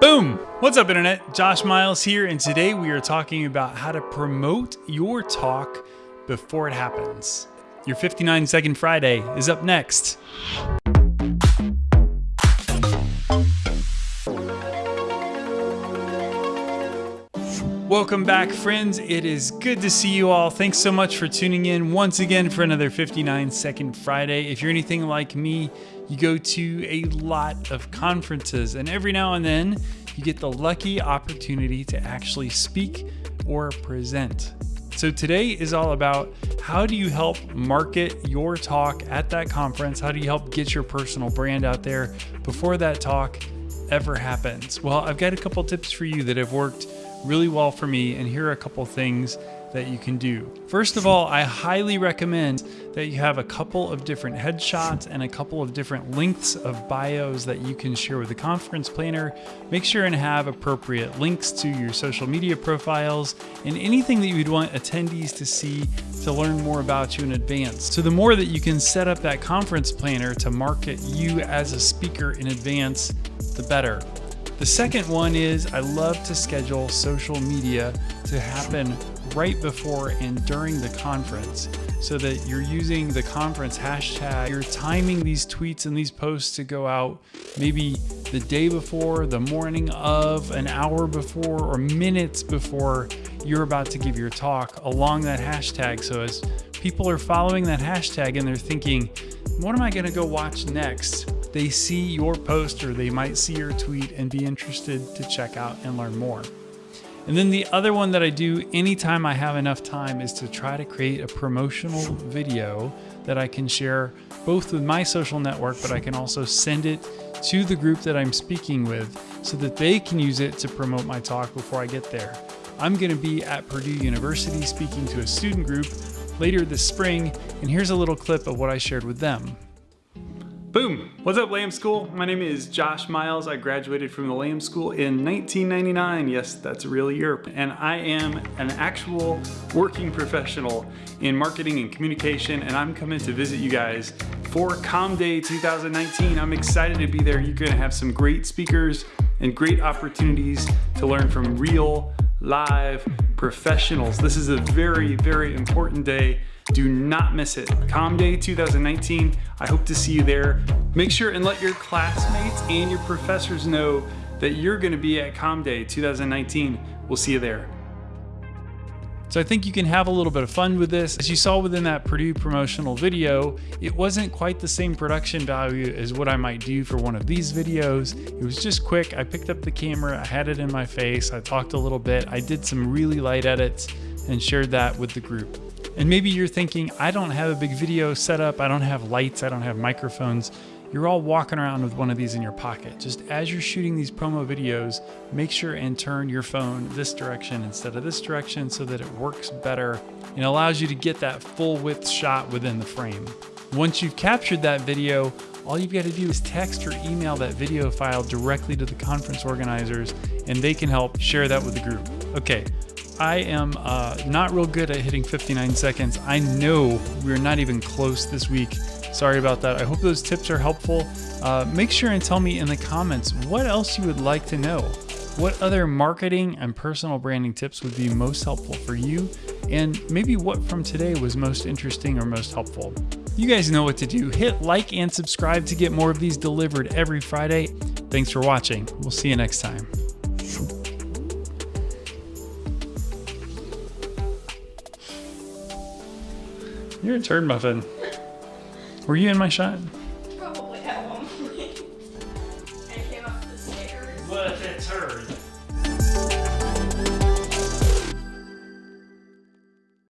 Boom! What's up, Internet? Josh Miles here, and today we are talking about how to promote your talk before it happens. Your 59 Second Friday is up next. Welcome back, friends. It is good to see you all. Thanks so much for tuning in once again for another 59 Second Friday. If you're anything like me, you go to a lot of conferences, and every now and then you get the lucky opportunity to actually speak or present. So today is all about how do you help market your talk at that conference? How do you help get your personal brand out there before that talk ever happens? Well, I've got a couple tips for you that have worked really well for me, and here are a couple things that you can do. First of all, I highly recommend that you have a couple of different headshots and a couple of different lengths of bios that you can share with the conference planner. Make sure and have appropriate links to your social media profiles and anything that you'd want attendees to see to learn more about you in advance. So the more that you can set up that conference planner to market you as a speaker in advance, the better. The second one is I love to schedule social media to happen right before and during the conference so that you're using the conference hashtag. You're timing these tweets and these posts to go out maybe the day before, the morning of, an hour before, or minutes before you're about to give your talk along that hashtag. So as people are following that hashtag and they're thinking, what am I going to go watch next? They see your post or they might see your tweet and be interested to check out and learn more. And then the other one that I do anytime I have enough time is to try to create a promotional video that I can share both with my social network, but I can also send it to the group that I'm speaking with so that they can use it to promote my talk before I get there. I'm going to be at Purdue University speaking to a student group later this spring, and here's a little clip of what I shared with them. Boom! What's up, Lamb School? My name is Josh Miles. I graduated from the Lamb School in 1999. Yes, that's a real year. And I am an actual working professional in marketing and communication, and I'm coming to visit you guys for CommDay 2019. I'm excited to be there. You're gonna have some great speakers and great opportunities to learn from real, live professionals. This is a very, very important day do not miss it. Calm CommDay 2019. I hope to see you there. Make sure and let your classmates and your professors know that you're going to be at Calm CommDay 2019. We'll see you there. So I think you can have a little bit of fun with this. As you saw within that Purdue promotional video, it wasn't quite the same production value as what I might do for one of these videos. It was just quick. I picked up the camera, I had it in my face, I talked a little bit, I did some really light edits and shared that with the group. And maybe you're thinking, I don't have a big video setup, I don't have lights, I don't have microphones. You're all walking around with one of these in your pocket. Just as you're shooting these promo videos, make sure and turn your phone this direction instead of this direction so that it works better and allows you to get that full width shot within the frame. Once you've captured that video, all you've got to do is text or email that video file directly to the conference organizers and they can help share that with the group. Okay, I am uh, not real good at hitting 59 seconds. I know we're not even close this week. Sorry about that. I hope those tips are helpful. Uh, make sure and tell me in the comments what else you would like to know. What other marketing and personal branding tips would be most helpful for you? And maybe what from today was most interesting or most helpful. You guys know what to do. Hit like and subscribe to get more of these delivered every Friday. Thanks for watching. We'll see you next time. You're a turd muffin. Were you in my shot?